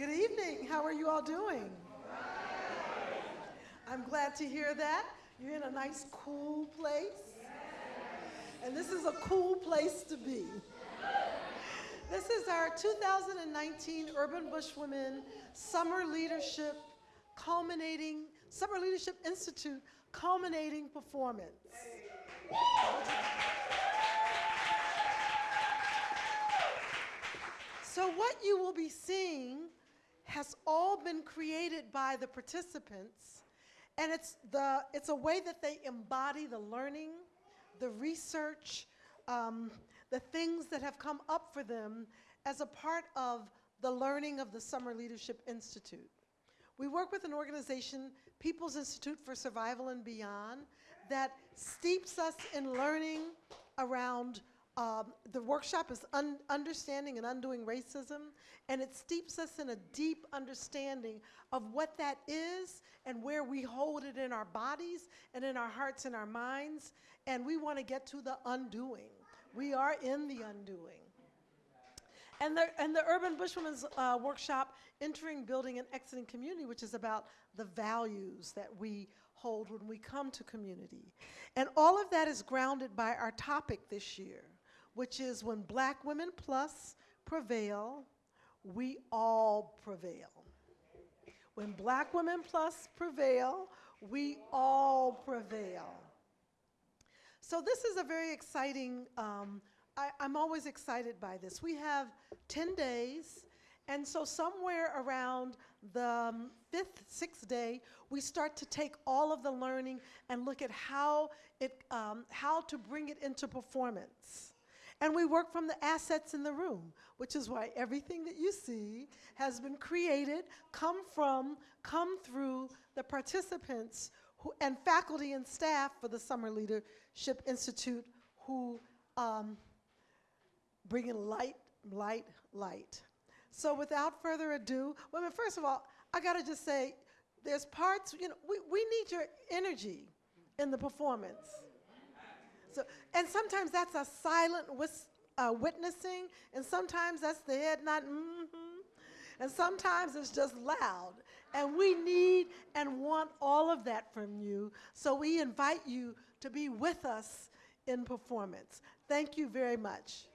Good evening. How are you all doing? I'm glad to hear that. You're in a nice, cool place. And this is a cool place to be. This is our 2019 Urban Bush Women Summer Leadership culminating, Summer Leadership Institute culminating performance. So what you will be seeing has all been created by the participants and it's, the, it's a way that they embody the learning, the research, um, the things that have come up for them as a part of the learning of the Summer Leadership Institute. We work with an organization, People's Institute for Survival and Beyond, that steeps us in learning around um, the workshop is un understanding and undoing racism, and it steeps us in a deep understanding of what that is and where we hold it in our bodies and in our hearts and our minds, and we want to get to the undoing. We are in the undoing. And the, and the Urban Bush Women's uh, Workshop, Entering, Building, and Exiting Community, which is about the values that we hold when we come to community. And all of that is grounded by our topic this year, which is when black women plus prevail, we all prevail. When black women plus prevail, we all prevail. So this is a very exciting, um, I, am always excited by this. We have 10 days, and so somewhere around the um, fifth, sixth day, we start to take all of the learning and look at how, it, um, how to bring it into performance. And we work from the assets in the room, which is why everything that you see has been created, come from, come through the participants who, and faculty and staff for the Summer Leadership Institute who um, bring in light, light, light. So without further ado, well, I mean, first of all, I gotta just say, there's parts, you know, we, we need your energy in the performance. So, and sometimes that's a silent uh, witnessing, and sometimes that's the head not mm-hmm, and sometimes it's just loud. And we need and want all of that from you. So we invite you to be with us in performance. Thank you very much.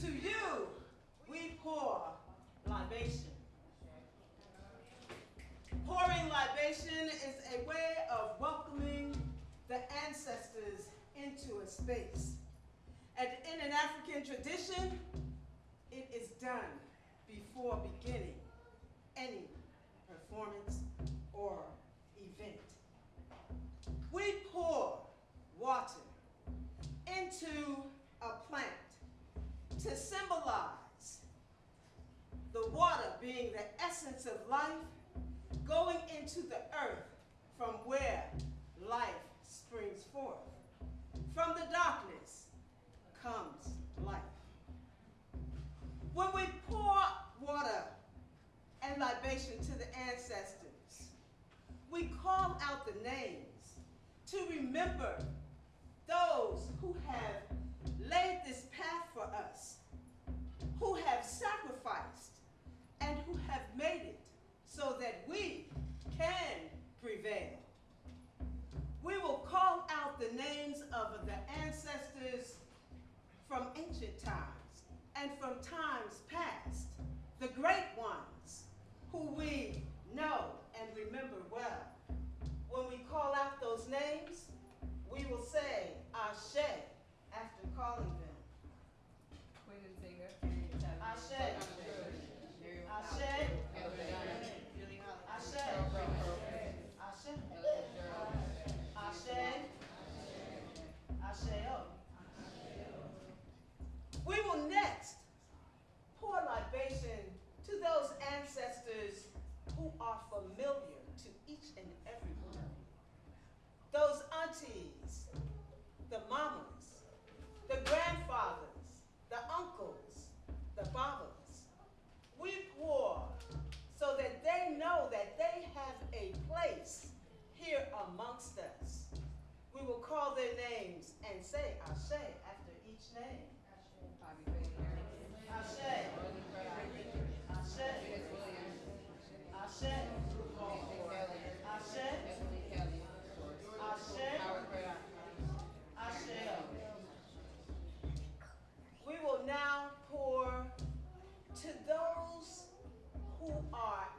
To you, we pour libation. Pouring libation is a way of welcoming the ancestors into a space. And in an African tradition, it is done before beginning any performance or event. We pour water into to symbolize the water being the essence of life going into the earth from where life springs forth. From the darkness comes life. When we pour water and libation to the ancestors, we call out the names to remember those who have laid this path for us, who have sacrificed and who have made it so that we can prevail. We will call out the names of the ancestors from ancient times and from times past, the great ones who we know and remember well. When we call out those names, we will say, Ashe, calling them. Queen and singer. Ashe. Ashe. Ashe. Ashe. Ashe. Asheo. We will next pour libation to those ancestors who are familiar to each and every one. Those aunties, the mamas, the grandfathers, the uncles, the babas. We pour so that they know that they have a place here amongst us. We will call their names and say Ashe after each name. Ashe. Ashe. Ashe. Ashe. Ashe, Ashe. We will now pour to those who are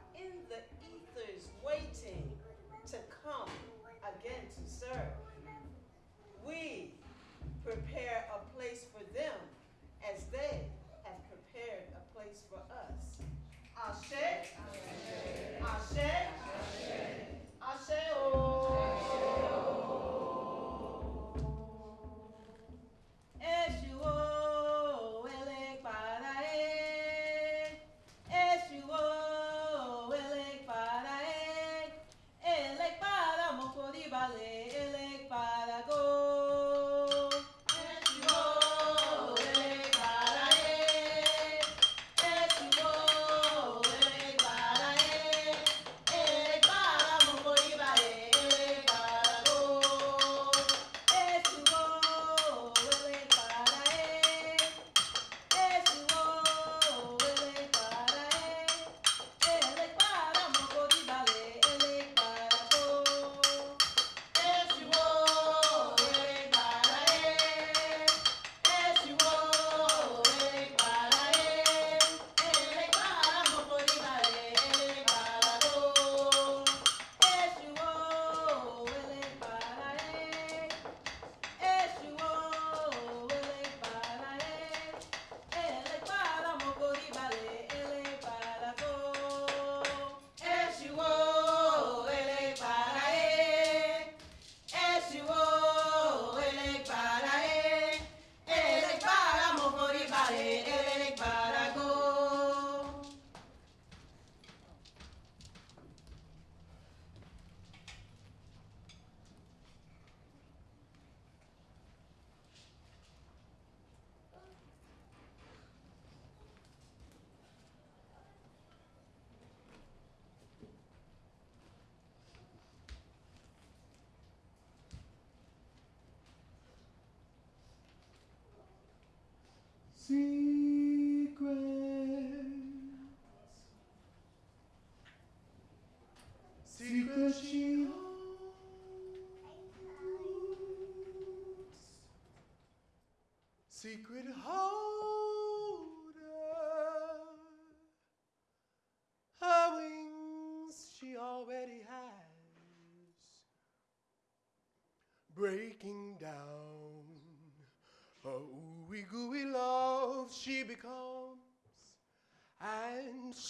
Secret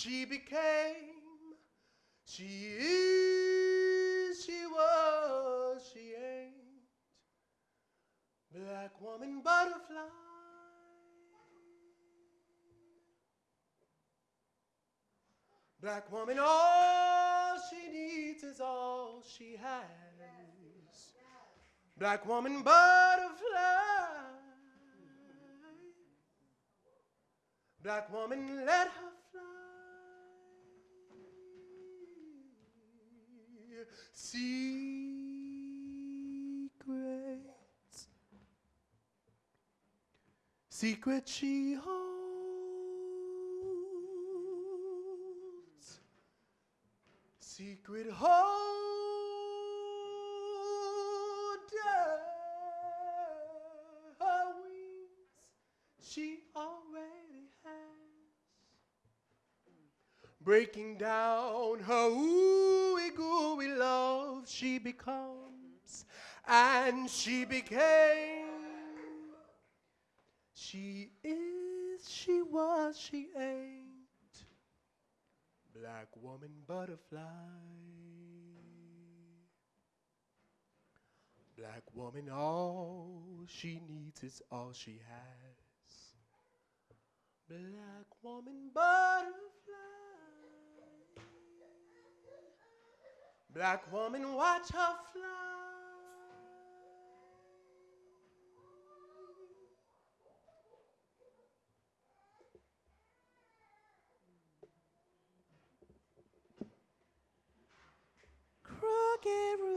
she became. She is, she was, she ain't. Black woman butterfly. Black woman, all she needs is all she has. Black woman butterfly. Black woman, let her secrets. Secret she holds. Secret holder. Her wings she already has. Breaking down her ooh gooey love, she becomes, and she became. She is, she was, she ain't. Black woman butterfly. Black woman, all she needs is all she has. Black woman butterfly. Black woman, watch her fly. Crooked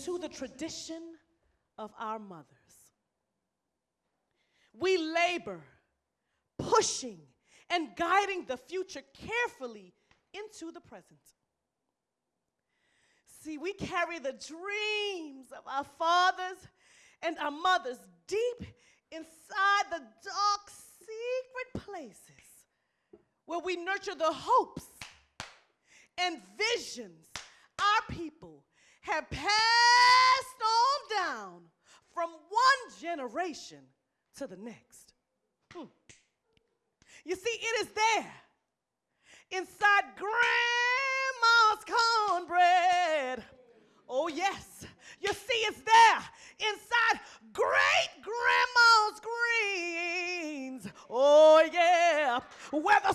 into the tradition of our mothers. We labor, pushing and guiding the future carefully into the present. See, we carry the dreams of our fathers and our mothers deep inside the dark, secret places where we nurture the hopes and visions generation to the next. Hmm. You see, it is there inside grandma's cornbread. Oh, yes. You see, it's there inside great grandma's greens. Oh, yeah. Where the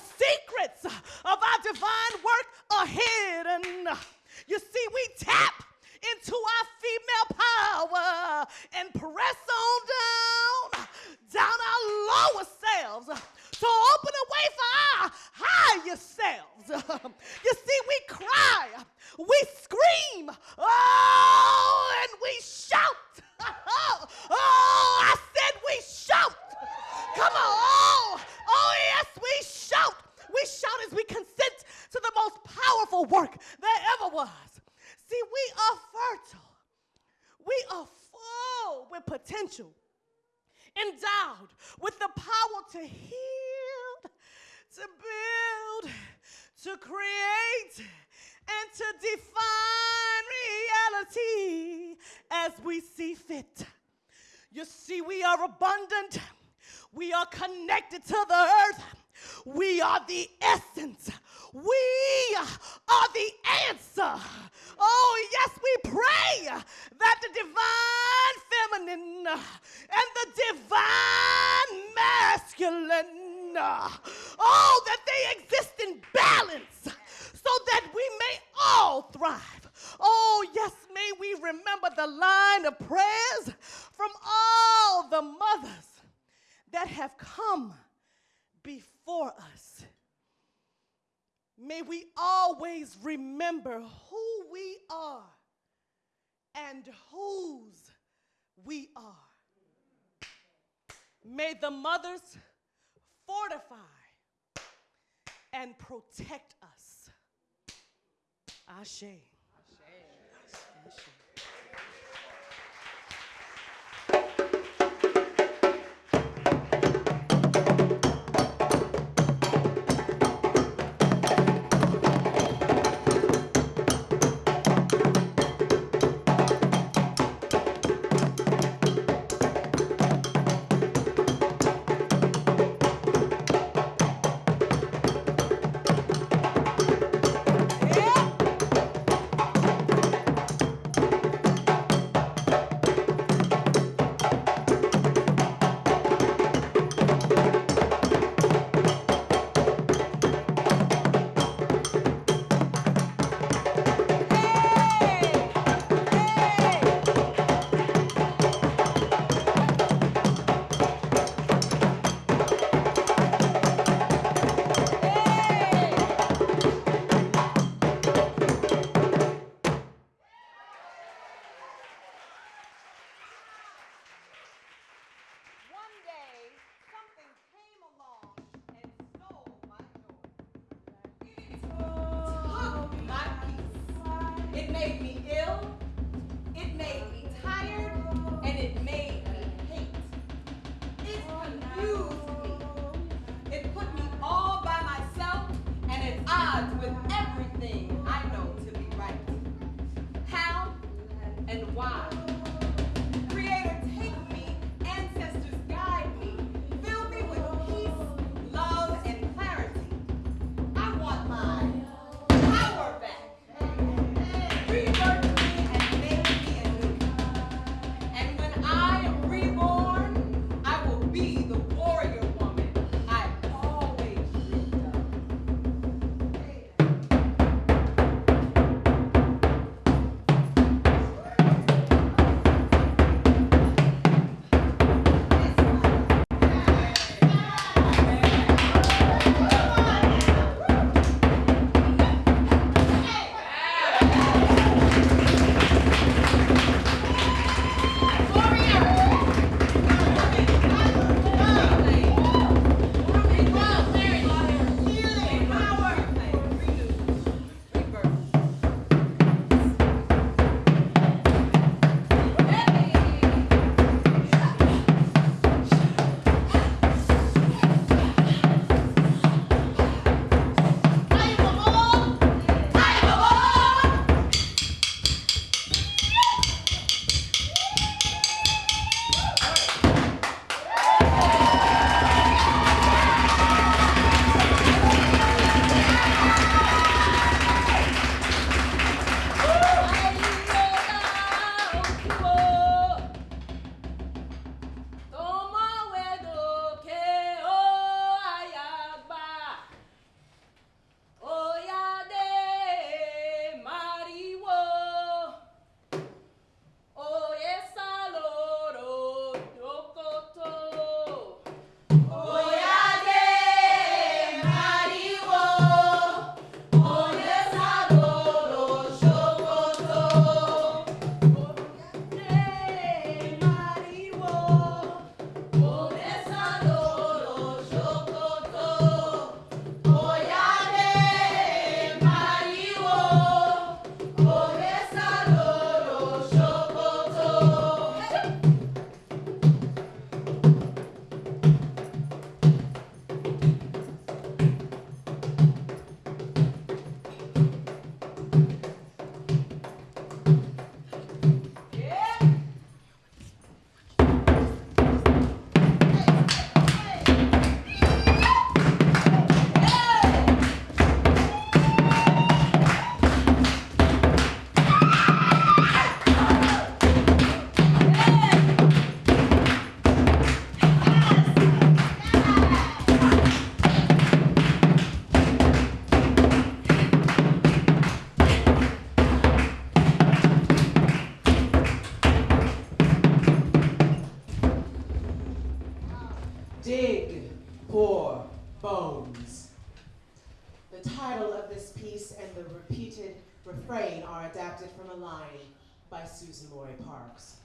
Suzan-Lori Parks.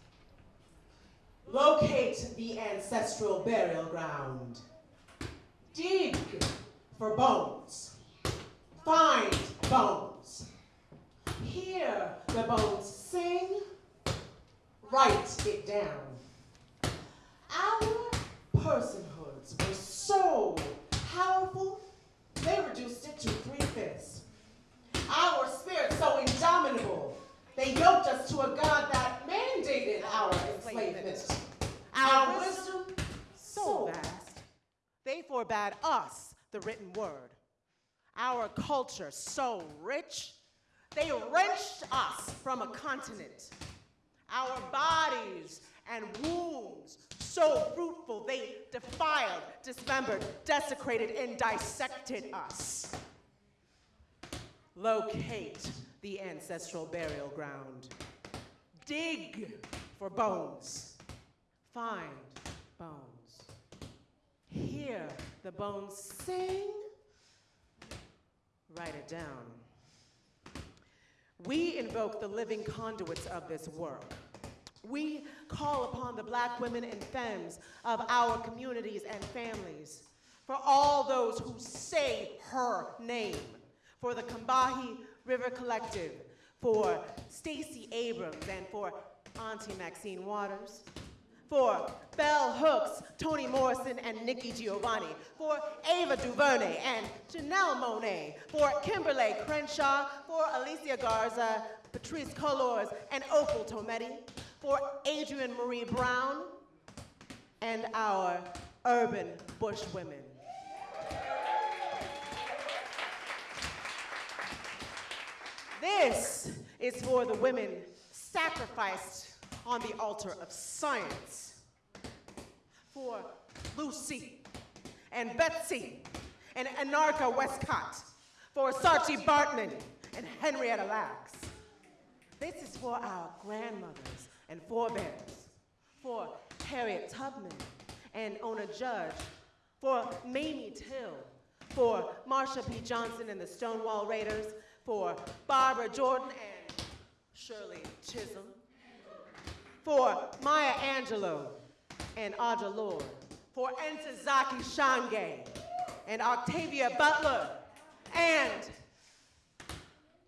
Locate the ancestral burial ground. Dig for bones. Find bones. Hear the bones sing. Write it down. Our personhoods were so powerful, they reduced it to three fifths. Our spirit so indomitable, they yoked us to a God that mandated our enslavement. Our wisdom so vast, They forbade us the written word. Our culture so rich, they wrenched us from a continent. Our bodies and wombs so fruitful, they defiled, dismembered, desecrated, and dissected us. Locate the ancestral burial ground. Dig for bones. Find bones. Hear the bones sing. Write it down. We invoke the living conduits of this work. We call upon the black women and femmes of our communities and families, for all those who say her name, for the Combahee River Collective, for Stacey Abrams, and for Auntie Maxine Waters, for Bell Hooks, Toni Morrison, and Nikki Giovanni, for Ava DuVernay and Janelle Monáe, for Kimberlé Crenshaw, for Alicia Garza, Patrisse Cullors, and Opal Tometi, for Adrienne Maree Brown, and our urban bush women. This is for the women sacrificed on the altar of science. For Lucy and Betsy and Anarcha Westcott. For Saartjie Baartman and Henrietta Lacks. This is for our grandmothers and forebears. For Harriet Tubman and Ona Judge. For Mamie Till. For Marsha P. Johnson and the Stonewall Raiders. For Barbara Jordan and Shirley Chisholm. For Maya Angelou and Audre Lorde. For Ntozake Shange and Octavia Butler. And,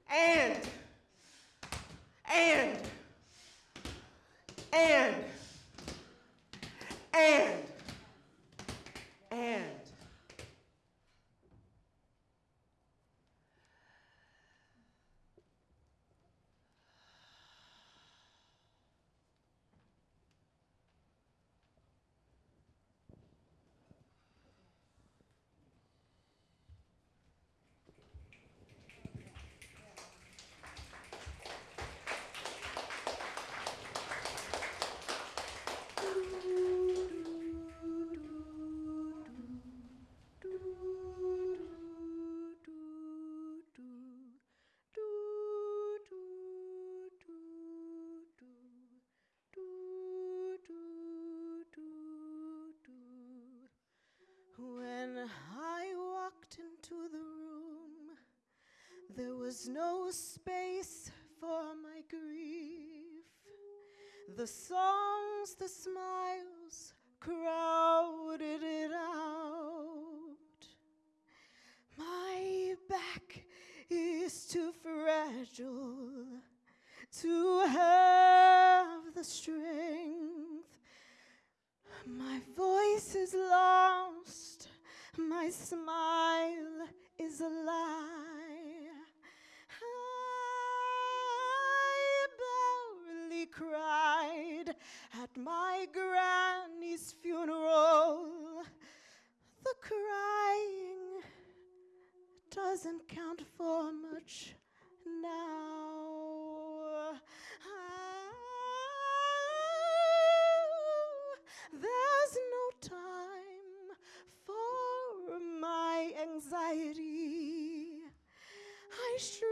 and, and, and, and, and. When space for my grief. The songs, the smiles crowded doesn't count for much now. Ah, there's no time for my anxiety. I shrink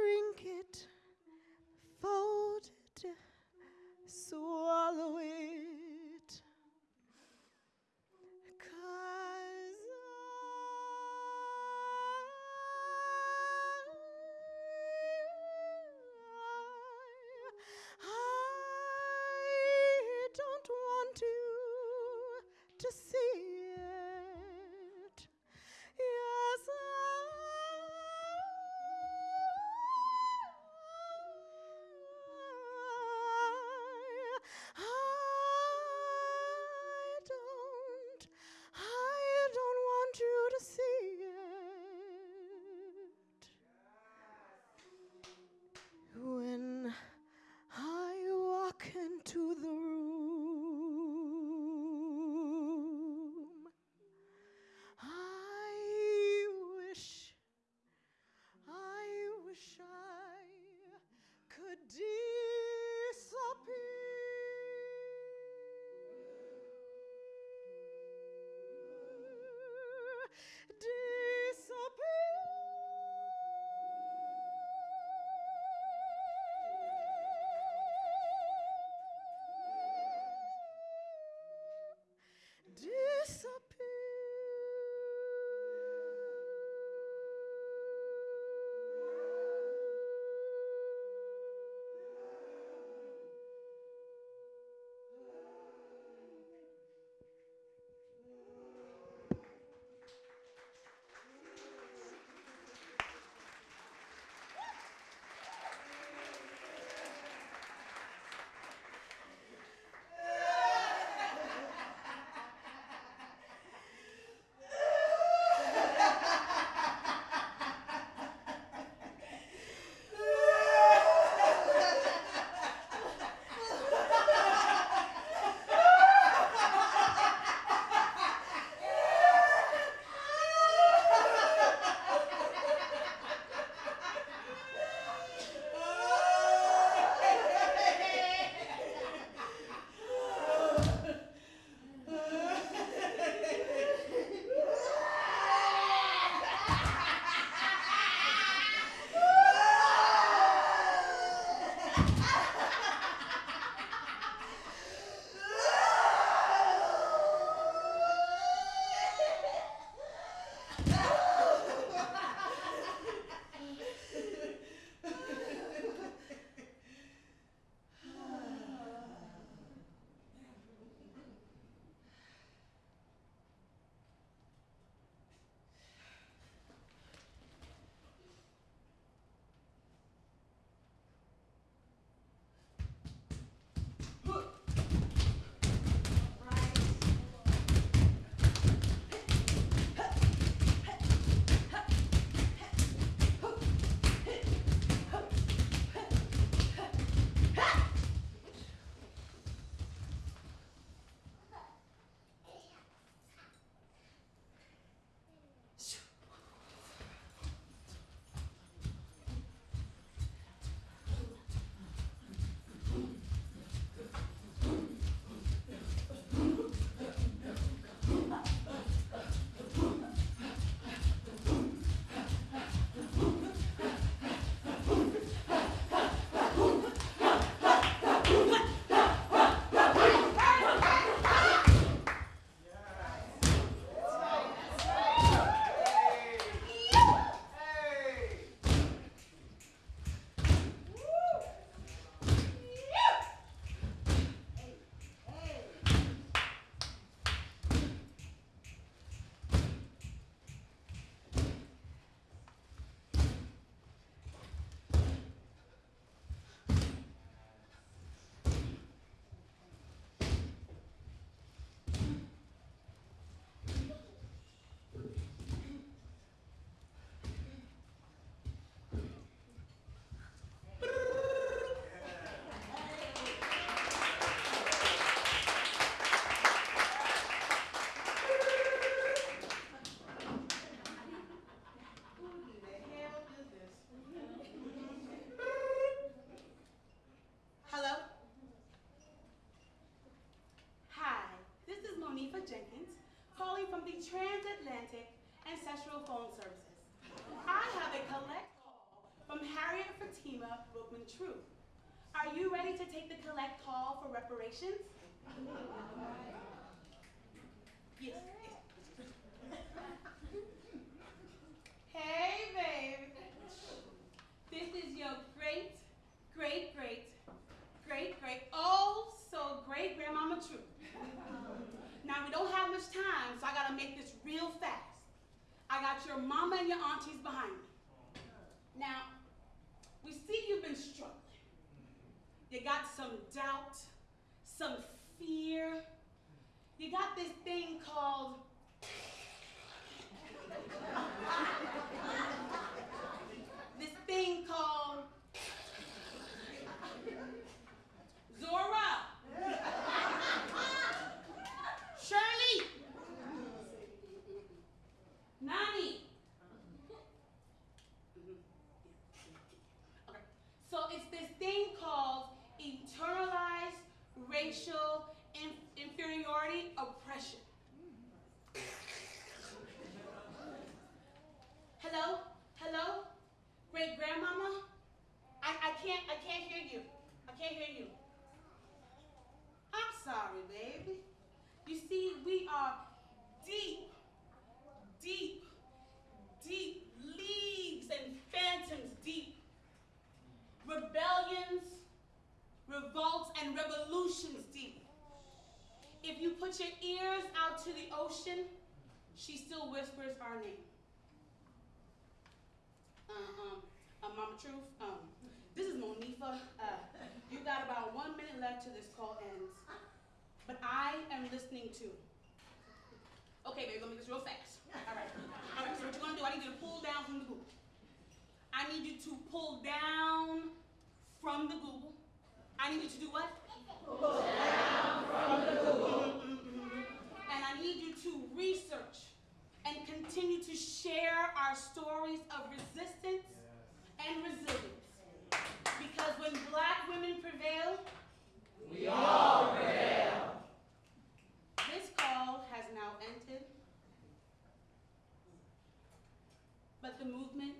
Transatlantic Ancestral Phone Services. I have a collect call from Harriet Fatima Bookman Truth. Are you ready to take the collect call for reparations? some doubt, some fear. You got this thing called too. Okay, baby, let me gonna make this real fast. All right, all right. So what you gonna do? I need you to pull down from the Google. I need you to pull down from the Google. I need you to do what? Pull down from the Google. Mm-hmm, mm-hmm. And I need you to research and continue to share our stories of resistance yes. and resilience. Because when black women prevail, we all prevail. 12 has now ended, but the movement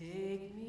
Take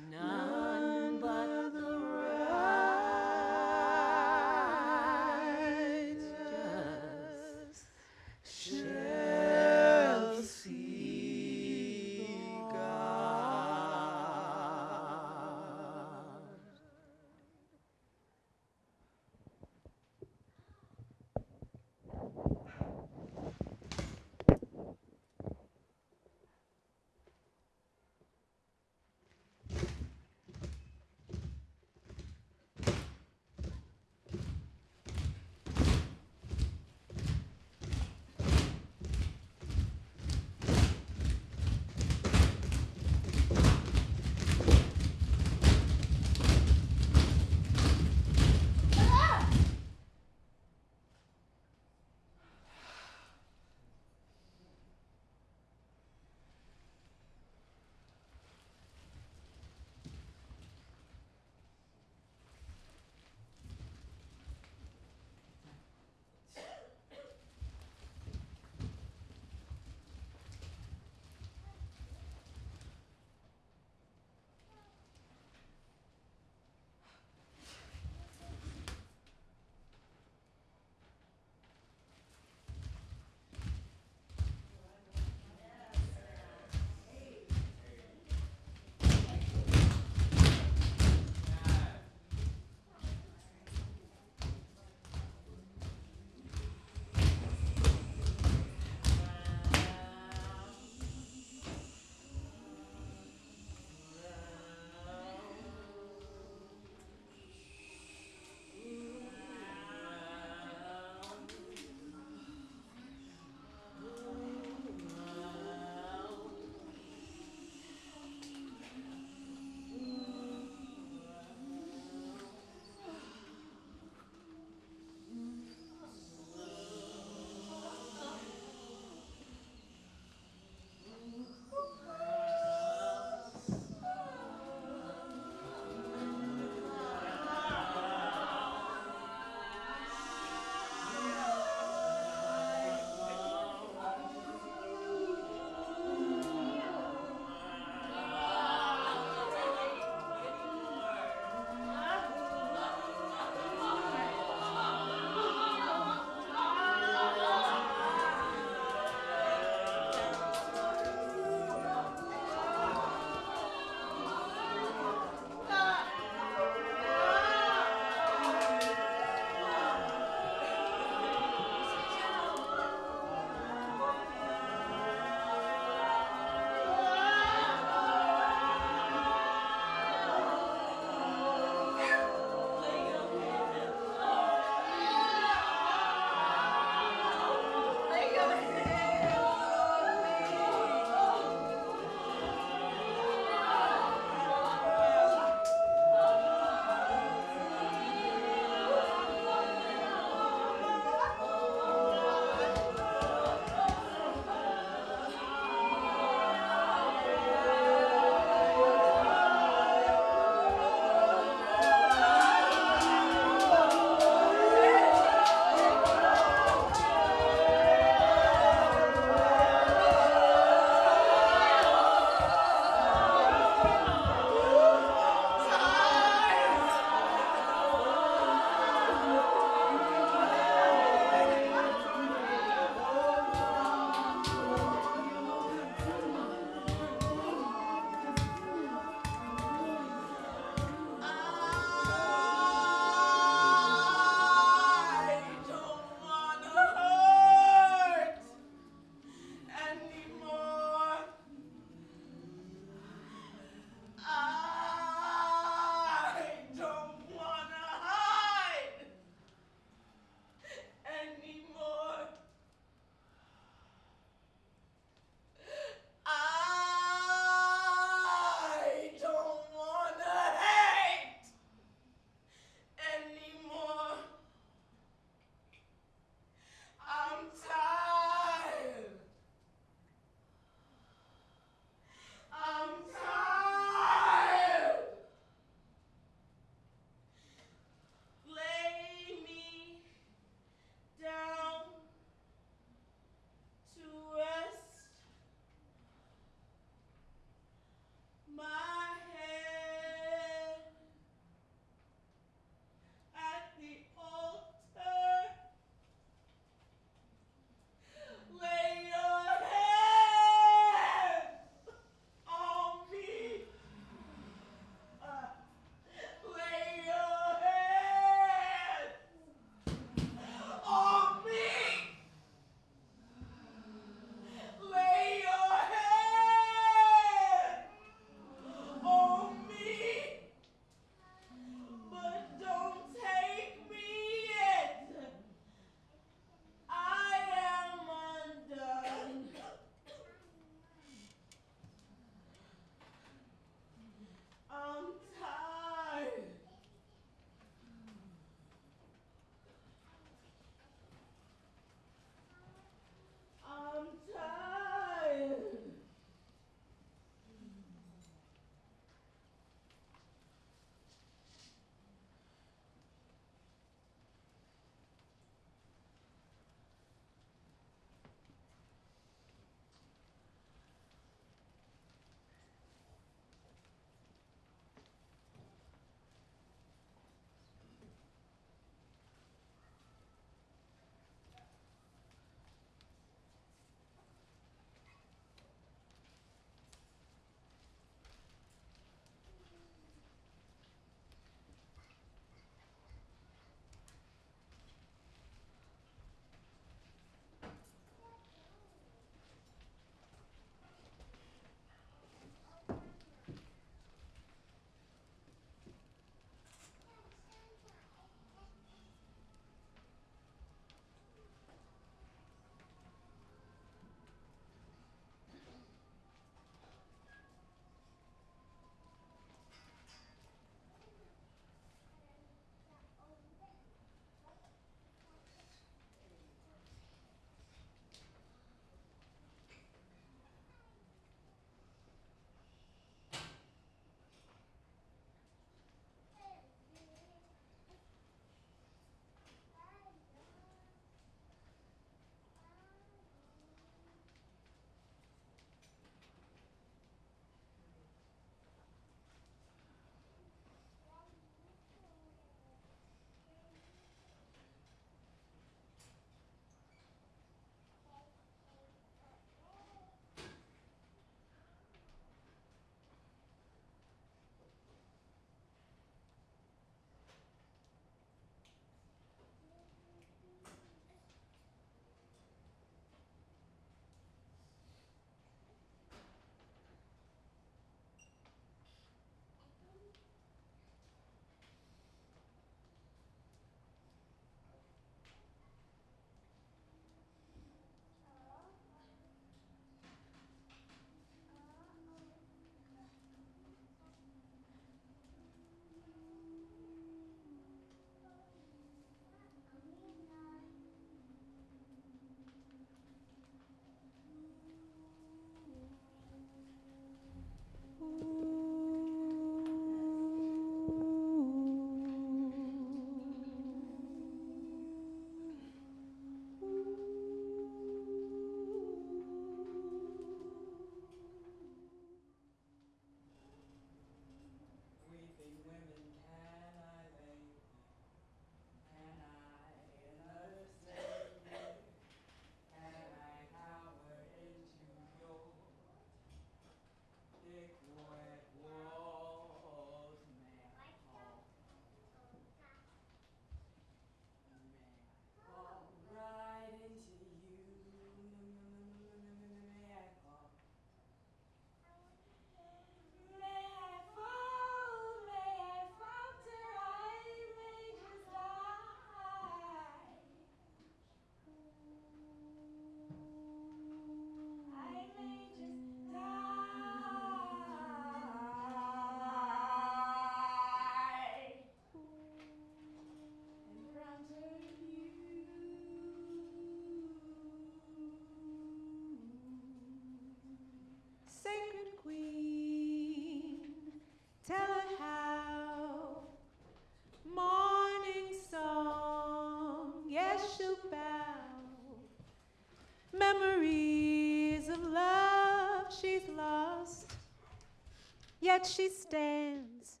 yet she stands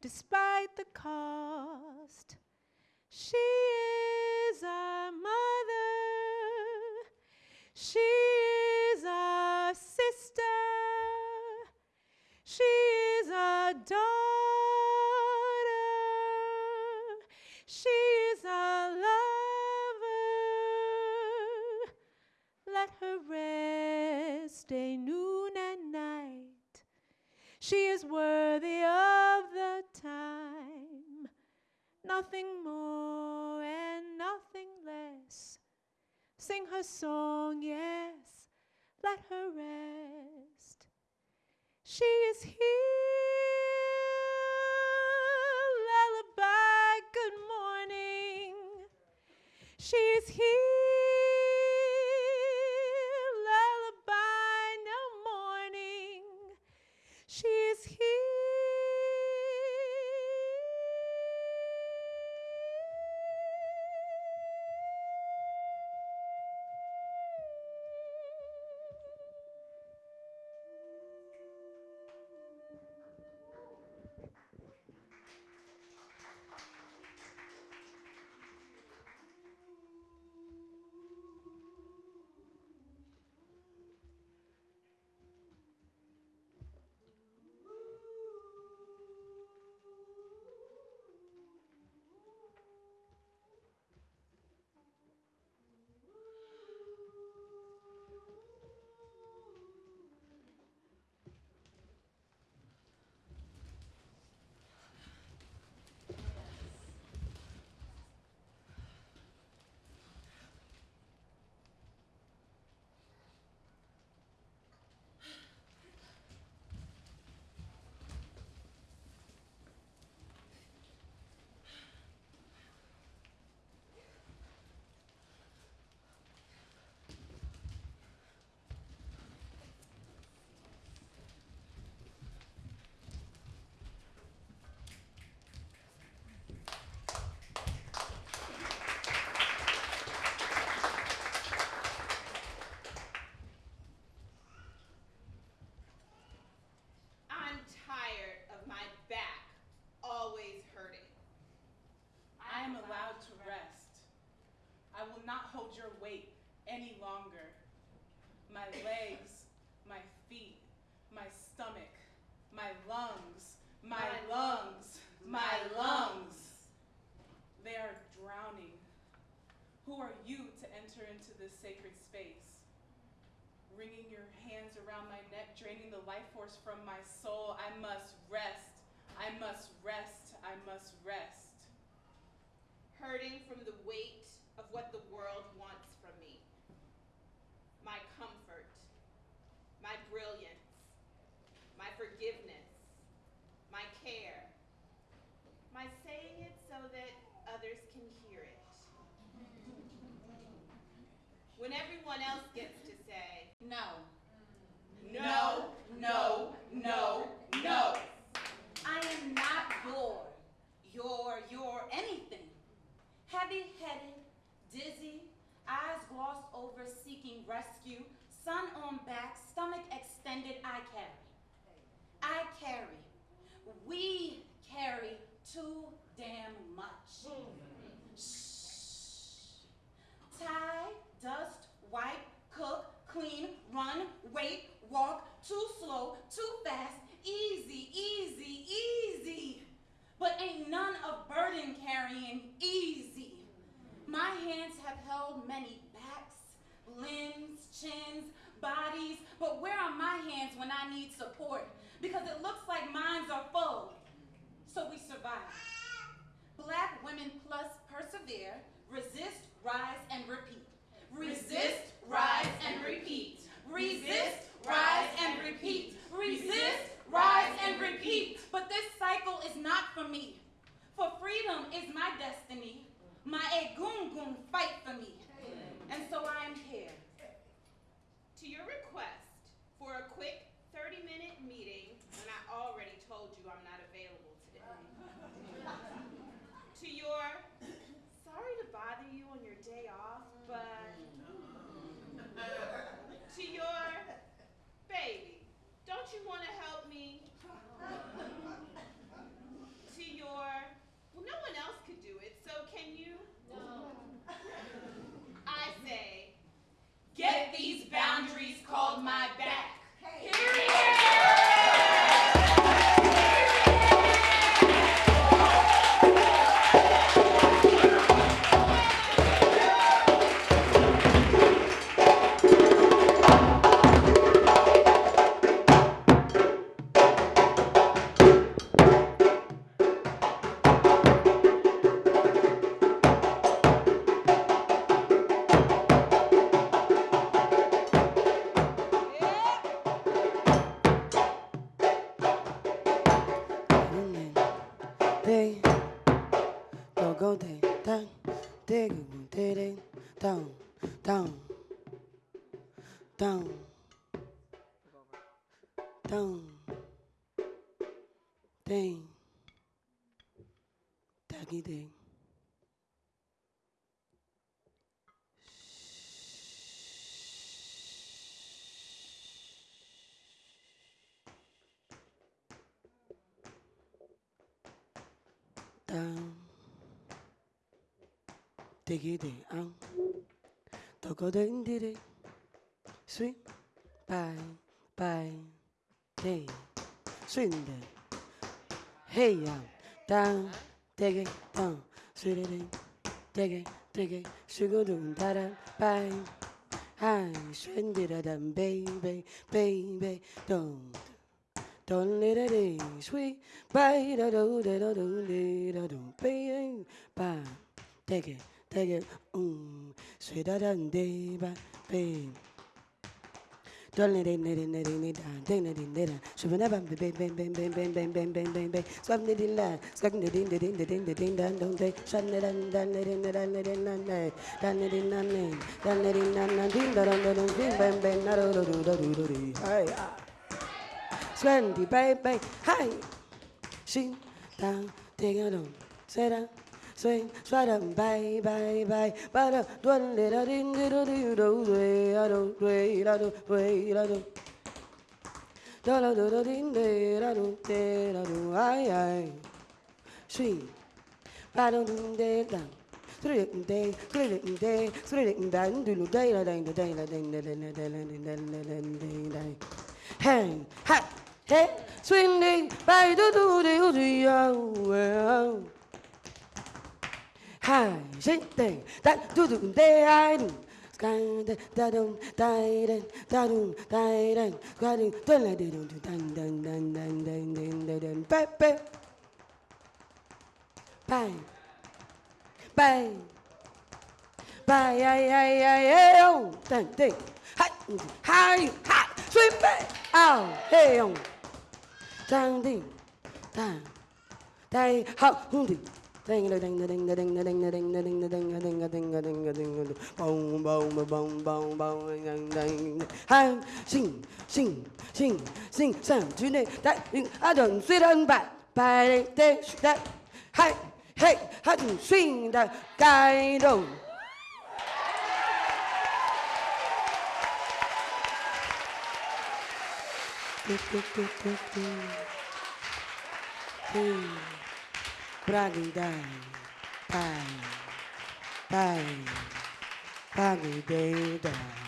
despite the cost. She is worthy of the time, nothing more and nothing less. Sing her song, yes, let her rest. She is here, hold your weight any longer. My legs, my feet, my stomach, my lungs, my lungs, my lungs. They are drowning. Who are you to enter into this sacred space? Wringing your hands around my neck, draining the life force from my soul. I must rest. I must rest. I must rest. hurting from the weight of what the world wants from me. My comfort, my brilliance, my forgiveness, my care, my saying it so that others can hear it. When everyone else gets to say, No. no, no, no, no. I am not your, your, your anything. Heavy headed, dizzy, eyes glossed over, seeking rescue, sun on back, stomach extended, I carry. I carry. We carry too damn much. Hmm. Shh. Tie, dust, wipe, cook, clean, run, wait, walk, too slow, too fast, easy, easy, easy. But ain't none of burden carrying easy. My hands have held many backs, limbs, chins, bodies, but where are my hands when I need support? Because it looks like minds are full. So we survive. Black women plus persevere, resist, rise, and repeat. Resist, rise, and repeat. Resist, rise, and repeat. Resist, rise, and repeat. But this cycle is not for me. For freedom is my destiny. My egungun fight for me. And so I am here. To your request for a quick Get these boundaries called my back. Period. tê. Tỏ câu thể thang Tê gửi buồn, tê đen Tòng Tòng Tòng Tòng Tê. Ta kỳ tênh Down, diggy ding, out. Toko ding diddy, sweet, bye, bye, day, swing day. Hey, ya, down, diggy, down, sweet ding, diggy, diggy, sugar doom, da da, bye. Hi, swing da da baby, baby, don't. Don't let it in, sweet, bye, da do, da da do, da da do, baby, bye, take it, take it, um, sweet da da day. Don't let it, let it, let it, let it, ding, let it, let it, so when I bam, bang, bang, bang, bang, bang, bang, bang, bang, bang, bang, swap the din la, swap the din, the din, the din, the din, dan, don't they, shan, the dan, dan, the din, the dan, the din, dan, dan, dan, the din, dan, dan, dan, the din, dan, dan, din, da, dan, da, dan, din, bang, bang, da, do, do, do, do, do, do, do, hi, ah. Slendy, baby. Hey. She down, take it on. Sit down. Swing, slide up, bye, bye, bye, bye, da, dun, da, da, ding, da, do, do, do, do, do, do, do, do, do, do, da, do, da, da, da, da, ding, do, do, do, do, do, do, ay, ay, swing, ba, do, do, do, da, Hey, hey hey, swing day, by do do do do well. Hi, sing day, that do do day, I do. Sky da dum da da da dum da da. Da dum da la da dum dan dan dan dan dan dan dan dan ba ba bang bang bang ay ay ay ay oh. Dan ding hi hi hi. Swim back out oh, hey oh dan ding dan dai hao hung ding ding ding ding ding ding ding ding ding ding ding ding ding ding ding ding ding bong bong bong bong bong ding ding hai sing sing sing sing sang chứ này đại a đừng suy đơn bạn bài tê đại hai hey hai đừng suy đại cái đầu Bragi dai, dai, dai, bragi dai, dai.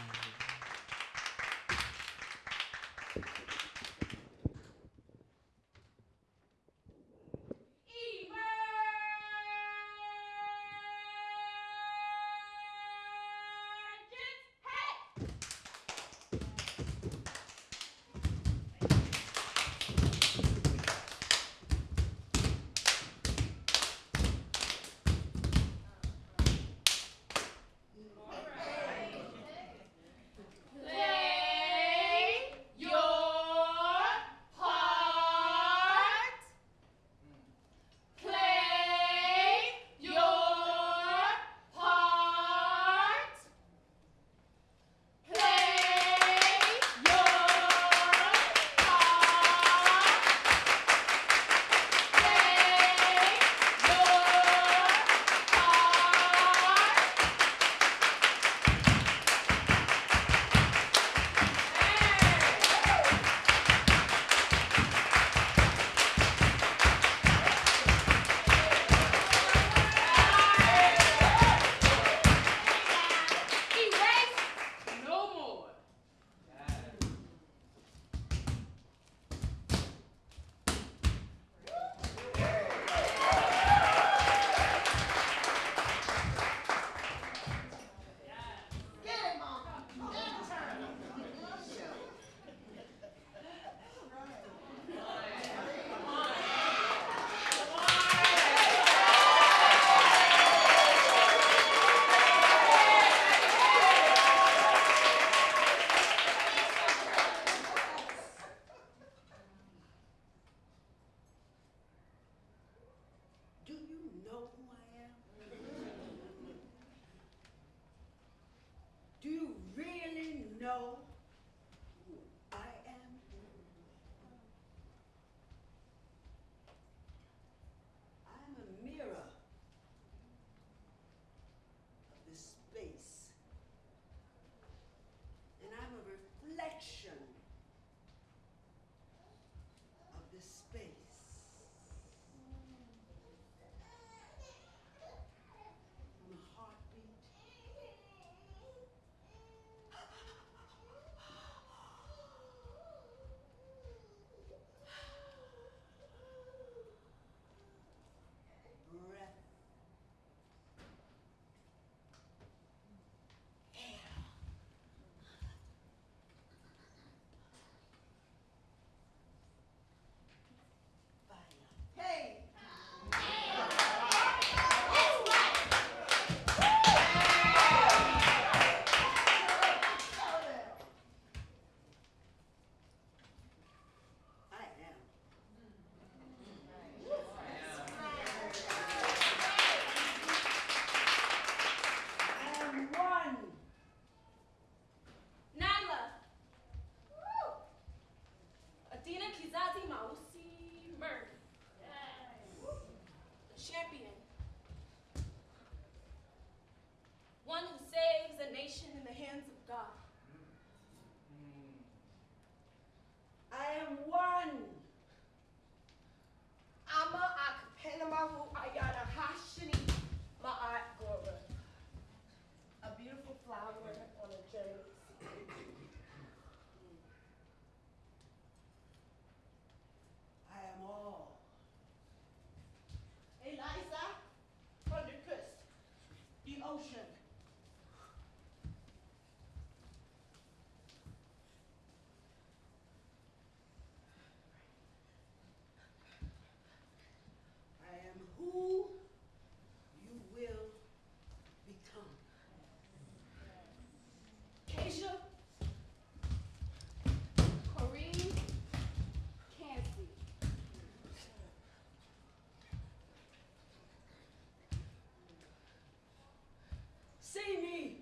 See me.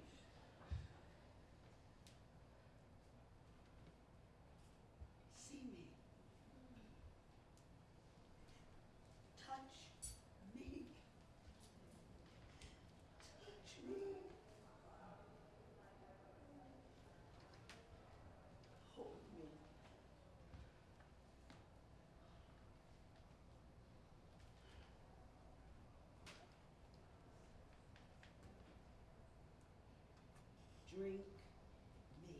See me. Touch me. Touch me. Hold me. Drink me.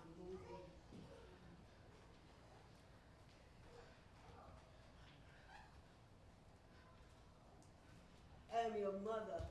I'm moving. I am your mother,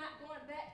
Not going back,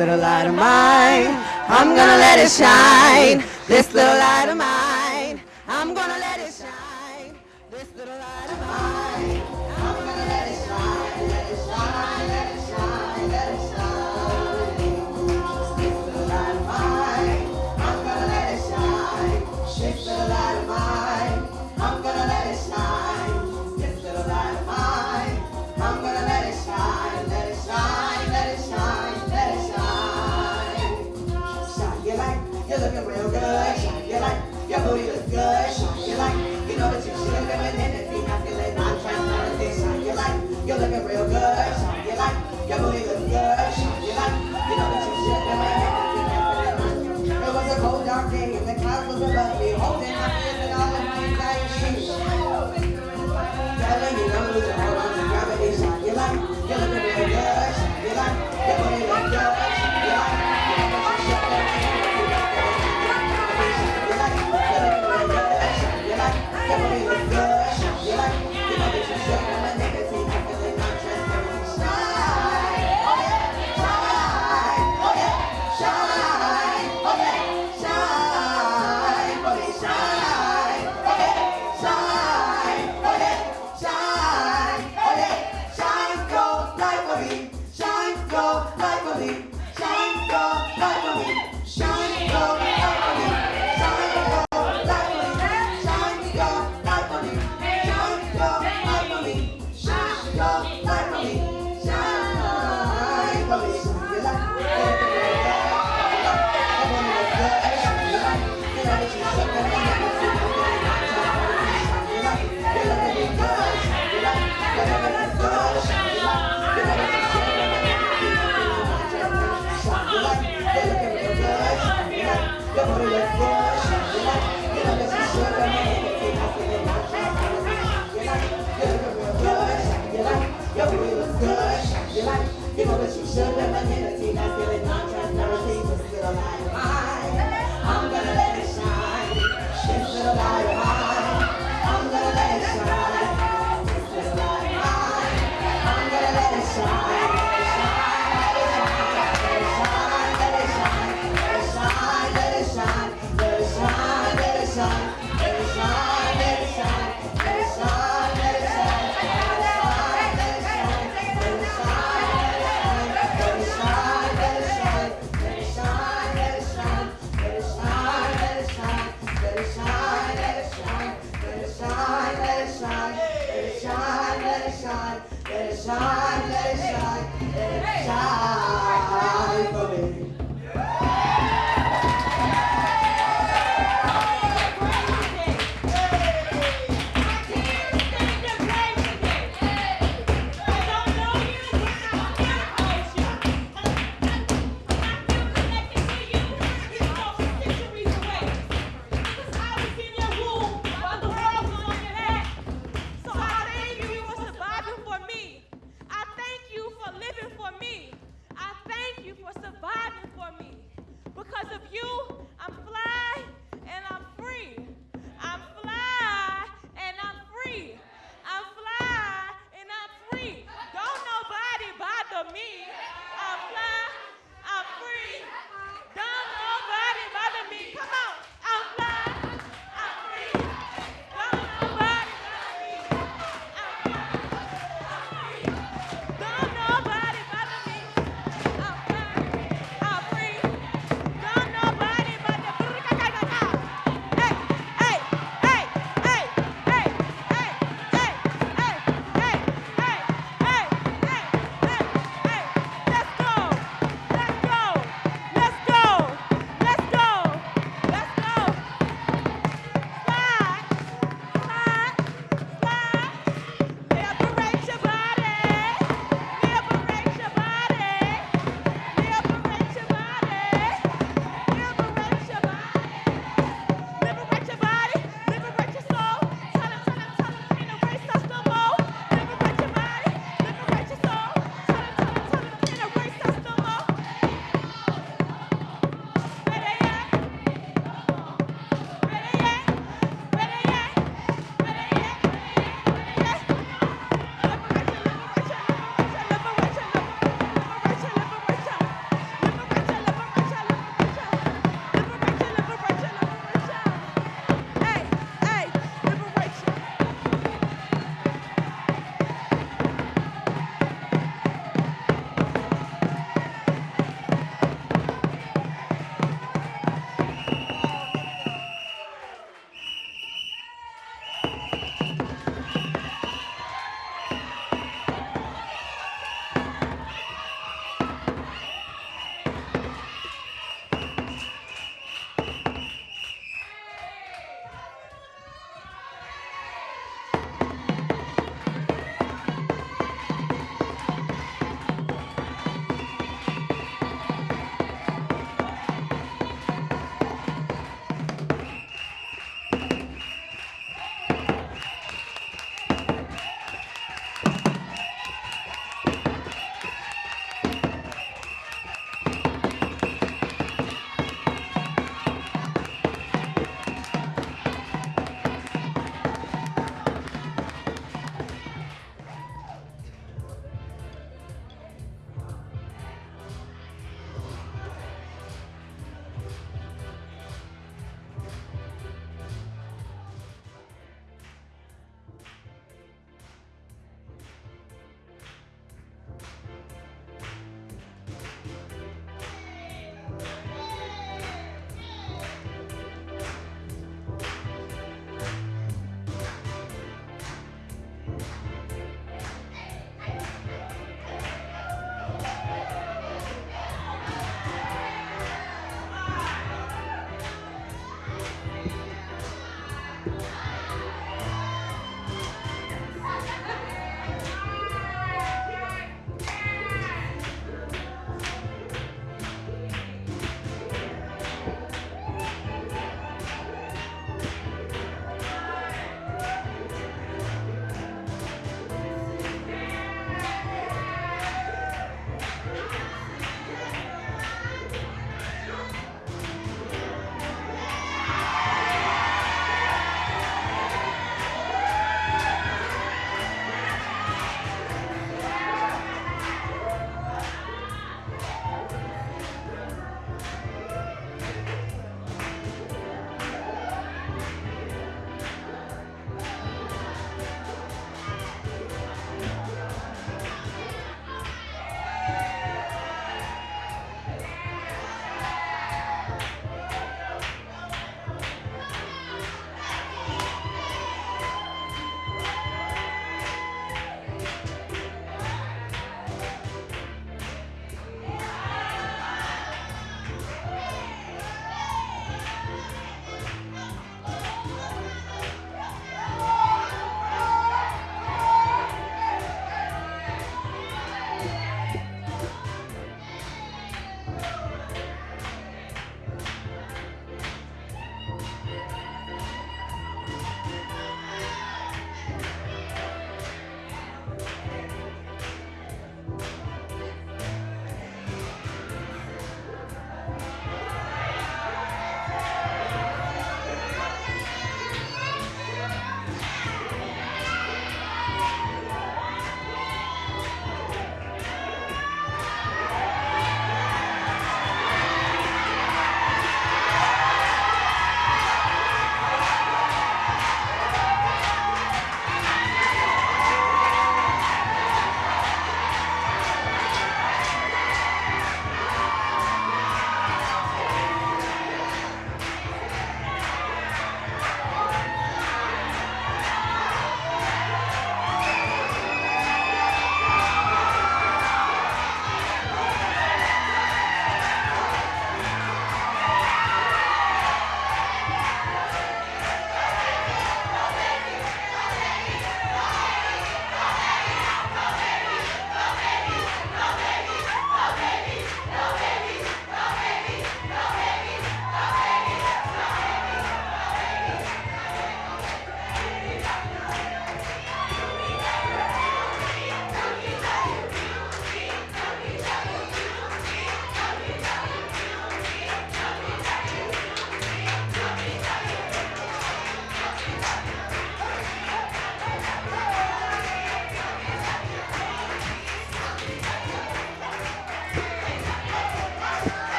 little light of mine, I'm gonna let it shine. This little light.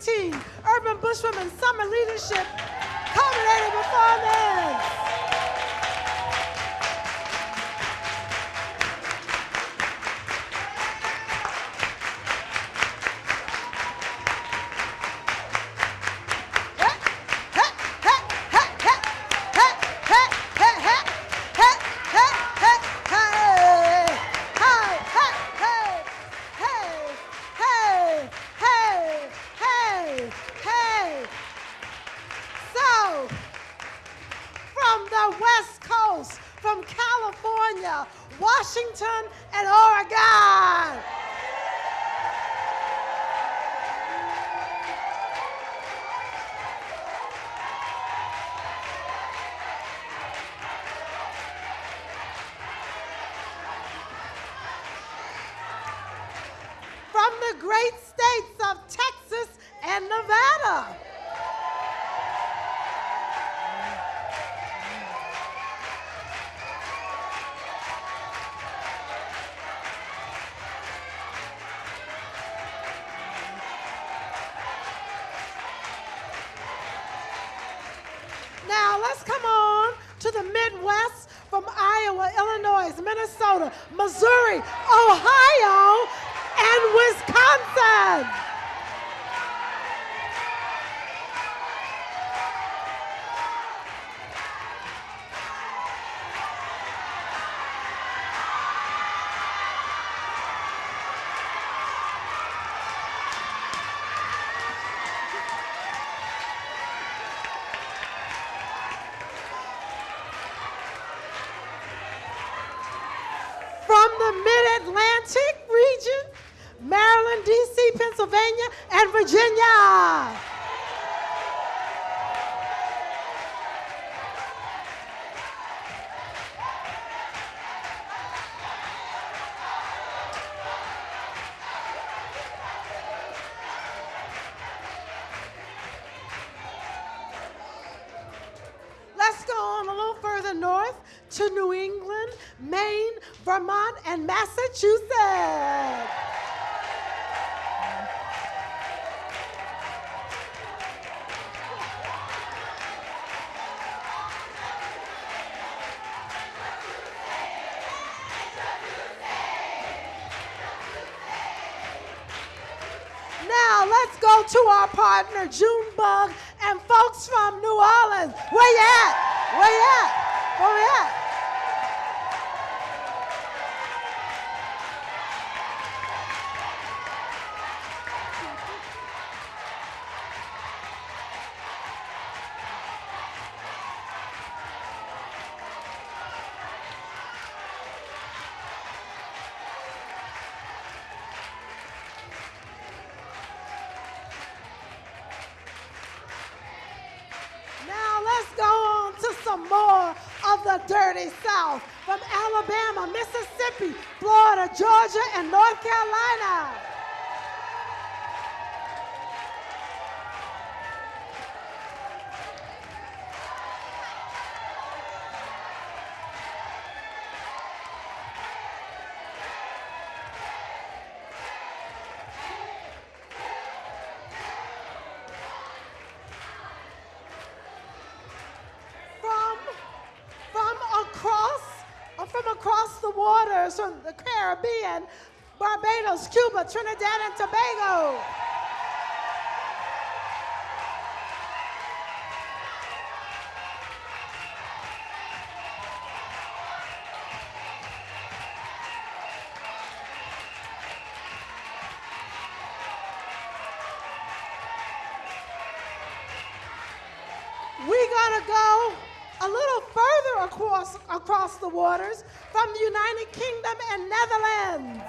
2019 Urban Bush Women Summer Leadership Culminating Performance. So, Pennsylvania, and Virginia. Let's go on a little further north to New England, Maine, Vermont, and Massachusetts. Partner Junebug and folks from New Orleans. Where you at? Where you at? Where you at? Caribbean, Barbados, Cuba, Trinidad, and Tobago. We're gonna go a little further across across the waters Kingdom and Netherlands.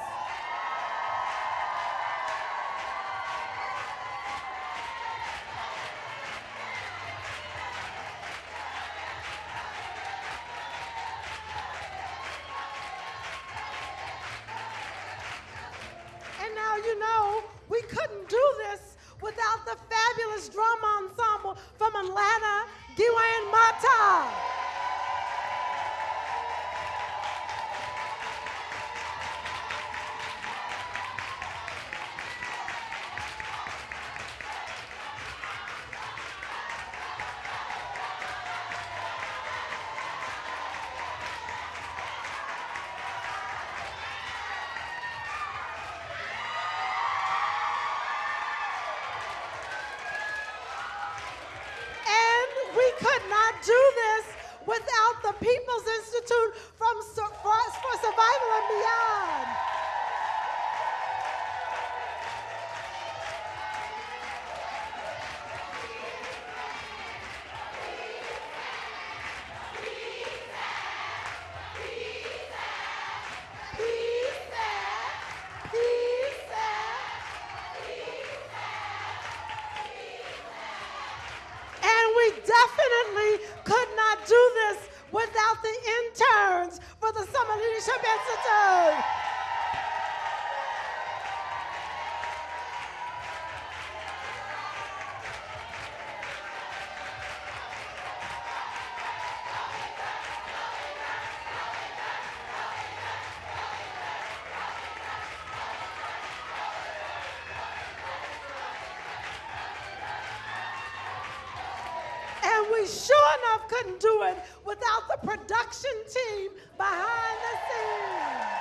sure enough couldn't do it without the production team behind the scenes.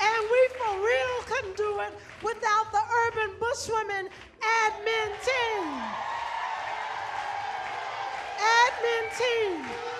And we for real couldn't do it without the Urban Bush Women admin team. Admin team.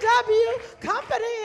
W company